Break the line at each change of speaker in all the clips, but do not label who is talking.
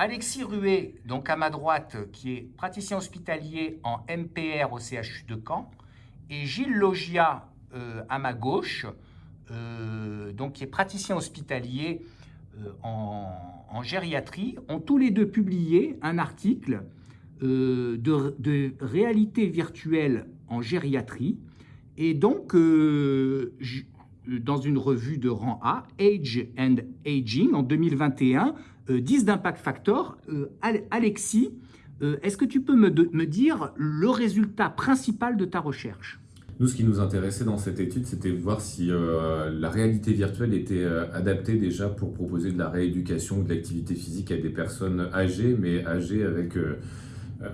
Alexis Ruet, donc à ma droite, qui est praticien hospitalier en MPR au CHU de Caen, et Gilles Logia euh, à ma gauche, euh, donc qui est praticien hospitalier euh, en, gériatrie, ont tous les deux publié un article de, de, réalité virtuelle en gériatrie, et donc dans une revue de rang A, Age and Aging, en 2021, 10 d'impact factor. Alexis, est-ce que tu peux me, dire le résultat principal de ta recherche?
Nous, ce qui nous intéressait dans cette étude, c'était de voir si euh, la réalité virtuelle était euh, adaptée déjà pour proposer de la rééducation ou de l'activité physique à des personnes âgées, mais âgées avec euh,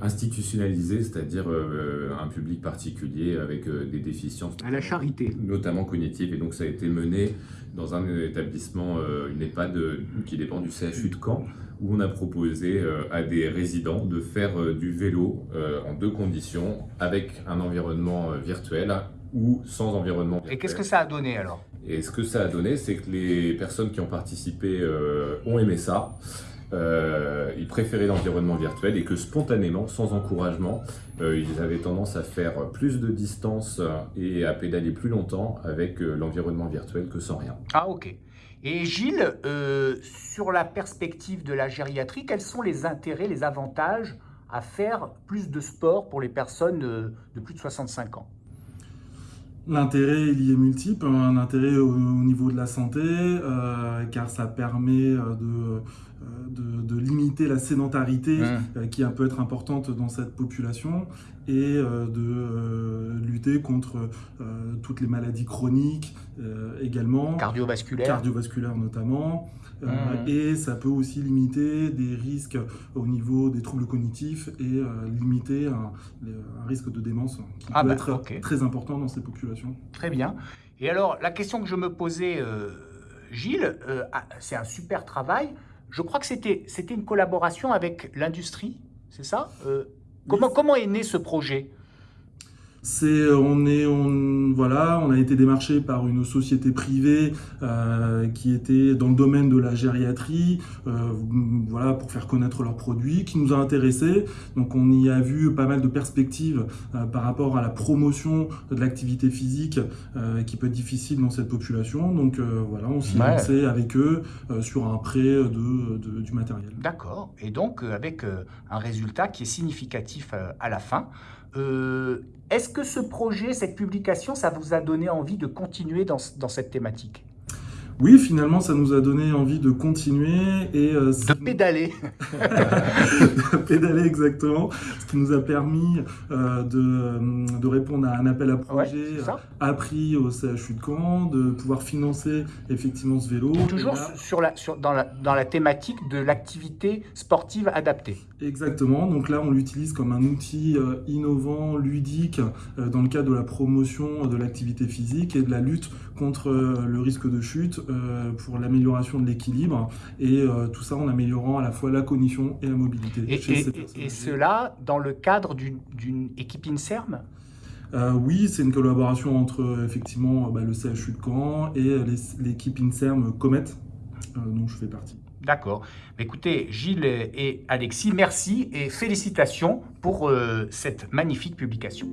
institutionnalisées, c'est-à-dire un public particulier avec des déficiences.
À la charité.
Notamment cognitives. Et donc, ça a été mené dans un établissement, une EHPAD qui dépend du CHU de Caen, où on a proposé à des résidents de faire du vélo en deux conditions, avec un environnement virtuel ou sans environnement virtuel.
Et qu'est-ce que ça a donné alors?
Et ce que ça a donné, c'est que les personnes qui ont participé ont aimé ça. Euh, ils préféraient l'environnement virtuel et que spontanément, sans encouragement, euh, ils avaient tendance à faire plus de distance et à pédaler plus longtemps avec euh, l'environnement virtuel que sans rien.
Ah ok. Et Gilles, sur la perspective de la gériatrie, quels sont les intérêts, les avantages à faire plus de sport pour les personnes de plus de 65 ans?
L'intérêt, il y est multiple. Un intérêt au, niveau de la santé, euh, car ça permet euh, euh, de, de, limiter la sédentarité mmh. qui peut être importante dans cette population et de lutter contre toutes les maladies chroniques également.
Cardiovasculaires.
Cardiovasculaires notamment. Mmh. Et ça peut aussi limiter des risques au niveau des troubles cognitifs et limiter un, risque de démence qui ah peut bah, être très important dans ces populations.
Très bien. Et alors, la question que je me posais, euh, Gilles, euh, ah, c'est un super travail. Je crois que c'était une collaboration avec l'industrie, c'est ça euh, comment, comment est né ce projet?
C'est on est on voilà on a été démarché par une société privée euh, qui était dans le domaine de la gériatrie euh, voilà pour faire connaître leurs produits qui nous a intéressés. Donc on y a vu pas mal de perspectives euh, par rapport à la promotion de l'activité physique qui peut être difficile dans cette population. Donc voilà on s'est lancé avec eux sur un prêt de, du matériel.
D'accord. Et donc avec un résultat qui est significatif à la fin euh, est-ce que ce projet, cette publication, ça vous a donné envie de continuer dans, dans cette thématique?
Oui, finalement, ça nous a donné envie de continuer et...
Euh, de pédaler
De pédaler, exactement. Ce qui nous a permis euh, de, de, répondre à un appel à projet appris au CHU de Caen, de pouvoir financer effectivement ce vélo.
Toujours sur la, sur, dans, la, dans la thématique de l'activité sportive adaptée.
Exactement. Donc là, on l'utilise comme un outil euh, innovant, ludique, dans le cadre de la promotion de l'activité physique et de la lutte contre le risque de chute euh, pour l'amélioration de l'équilibre et euh, tout ça en améliorant à la fois la cognition et la mobilité.
Et, cela dans le cadre d'une équipe INSERM?
Euh, oui, c'est une collaboration entre effectivement bah, le CHU de Caen et l'équipe INSERM Comet, dont je fais partie.
D'accord. Écoutez, Gilles et Alexis, merci et félicitations pour cette magnifique publication.